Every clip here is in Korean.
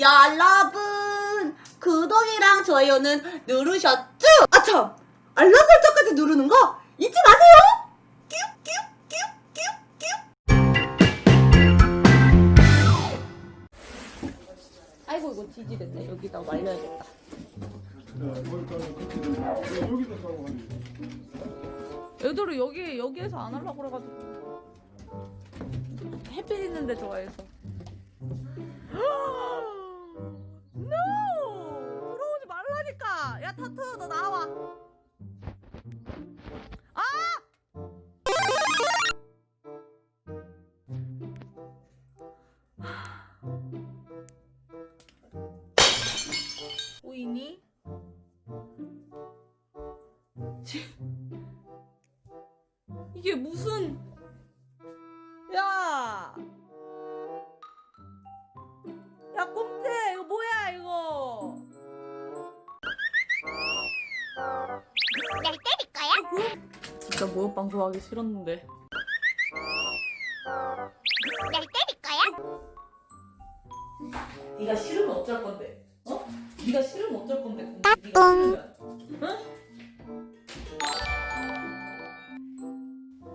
여러분 구독이랑 좋아요는 누르셨죠? 아참 알람 설정까지 누르는 거 잊지 마세요. 아이고 이거 지지됐네 여기다 말려야겠다. 애들은 여기 여기에서 안 하려고 그래가지고 햇빛 있는데 좋아해서. 타투 너 나와. 아! 보이니? 지- 이게 무슨 야! 야 꼼태 이거 뭐야 이거 진짜 모욕 방 송하기 싫었는데 날 때릴 거야? 네가 싫으면 어쩔 건데 어? 네가 싫으면 어쩔 건데 싫으면 응?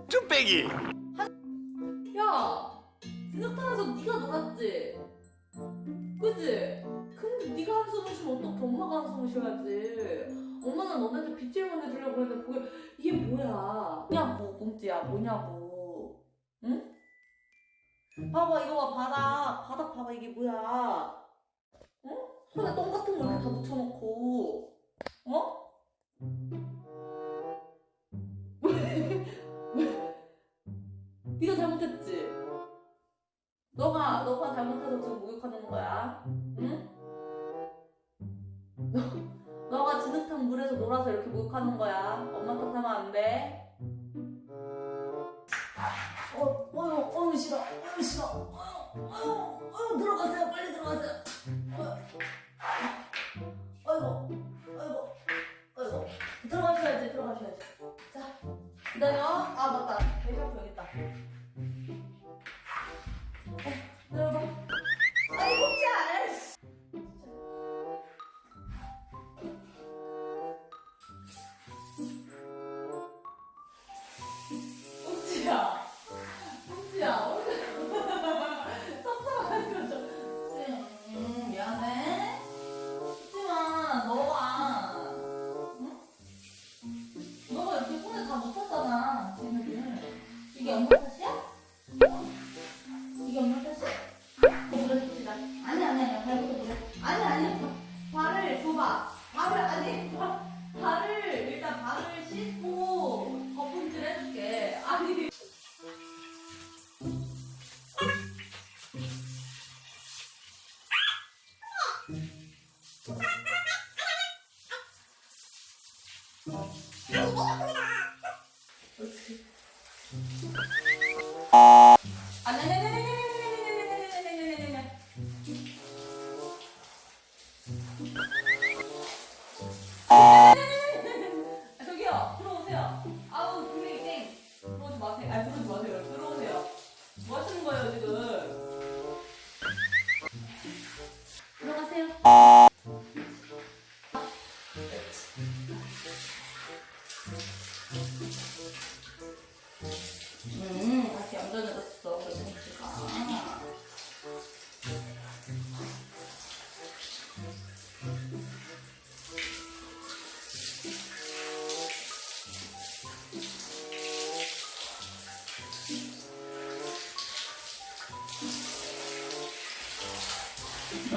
쭈빼기 뭐냐고 응? 봐봐 이거 봐 바닥 바닥 봐봐 이게 뭐야 응? 손에 똥 같은 거 이렇게 다 묻혀놓고 어? 네가 잘못했지? 너가 너가 잘못해서 지금 목욕하는 거야. 응? 너, 너가 진흙탕 물에서 놀아서 이렇게 목욕하는 거야. 엄마 탓하면 안 돼. Ganhou a votada. 啊你没有回答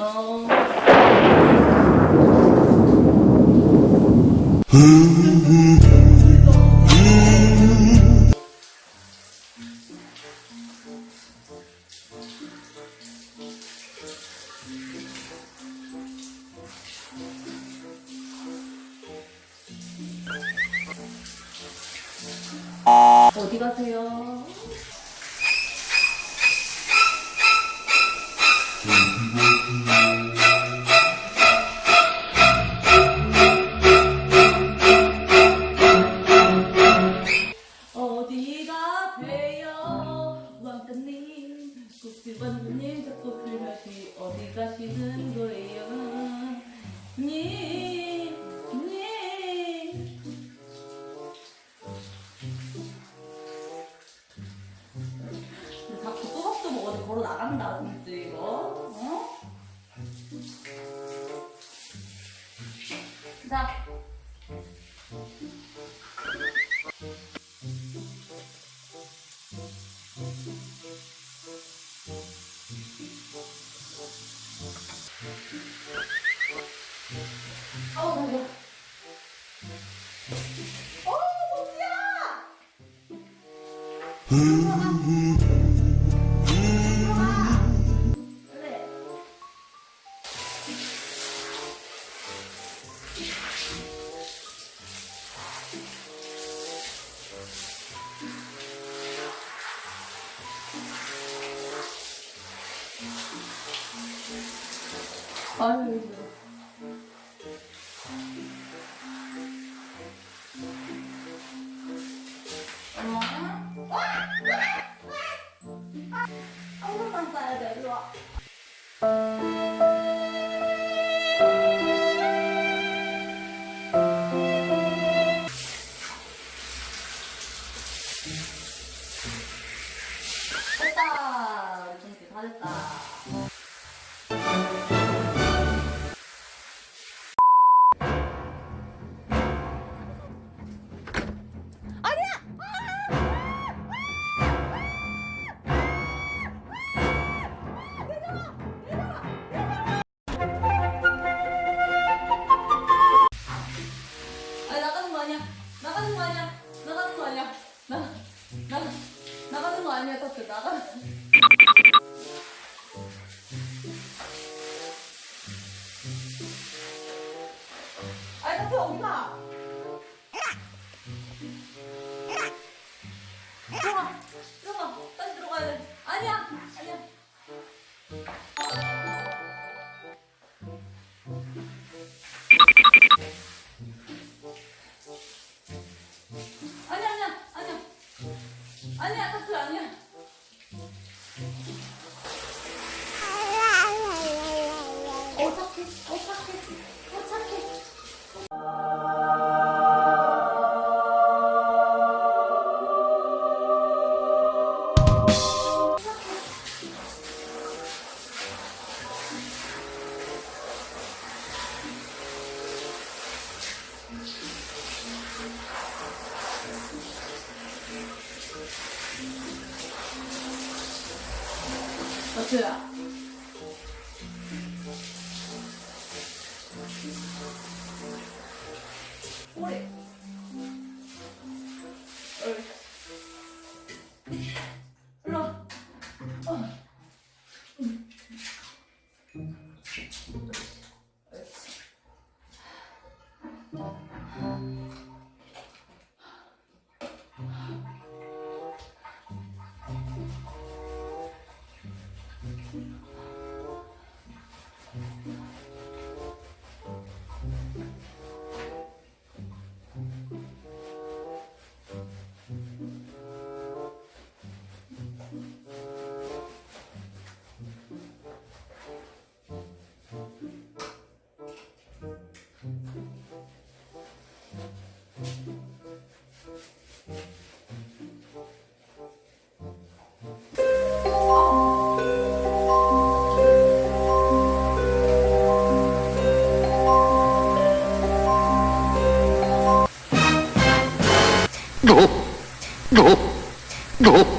Oh. 아유. 됐다! 우리 정수 다 됐다. 옆에 엄마. 들어가, 들어가, 빨리 들어가야 돼. 아니야, 아니야. 아니야, 아니야, 아니야. 아니야, 카트 아니야. 是啊。我也どどど